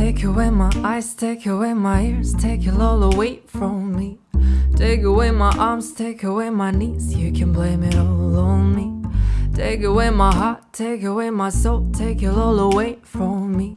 Take away my eyes, take away my ears, take it all away from me. Take away my arms, take away my knees, you can blame it all on me. Take away my heart, take away my soul, take it all away from me.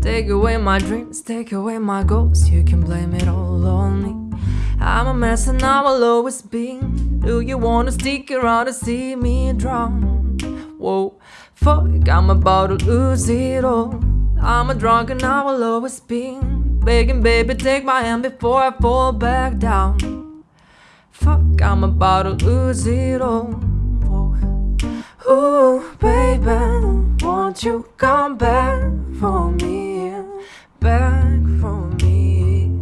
Take away my dreams, take away my goals, you can blame it all on me. I'm a mess and I will always be. Do you wanna stick around to see me drown? Whoa, fuck, I'm about to lose it all. I'm a drunk and I will always be begging, baby, take my hand before I fall back down. Fuck, I'm about to lose it all. Ooh, baby, won't you come back for me? Back for me.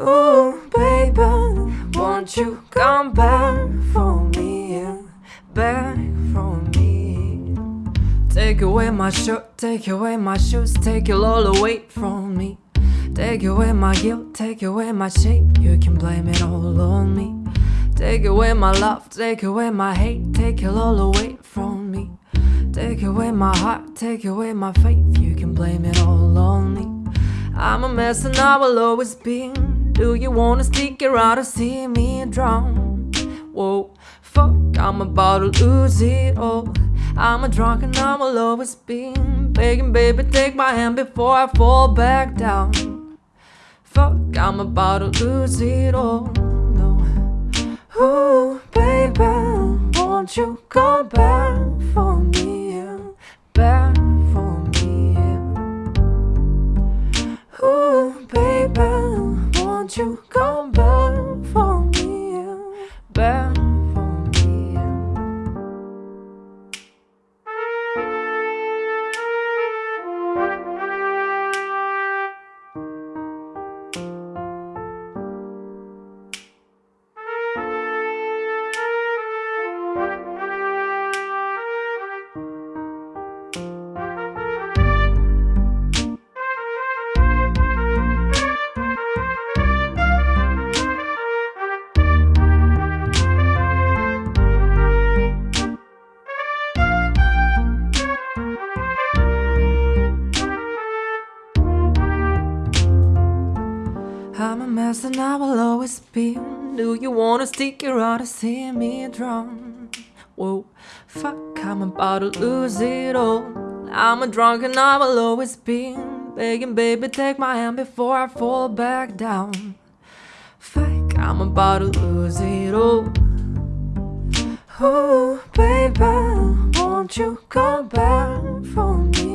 Ooh, baby, won't you come back Take away my shirt, take away my shoes, take it all away from me. Take away my guilt, take away my shame, you can blame it all on me. Take away my love, take away my hate, take it all away from me. Take away my heart, take away my faith, you can blame it all on me. I'm a mess and I will always be. Do you wanna stick around to see me drown? Whoa, fuck, I'm about to lose it all. I'm a drunk and I will always be begging, baby, take my hand before I fall back down. Fuck, I'm about to lose it all. No, ooh, baby, won't you come back for me? And I will always be. Do you wanna stick around to see me drown? Whoa, fuck, I'm about to lose it all. I'm a drunk and I will always be. Begging, baby, take my hand before I fall back down. Fuck, I'm about to lose it all. Oh, baby, won't you come back for me?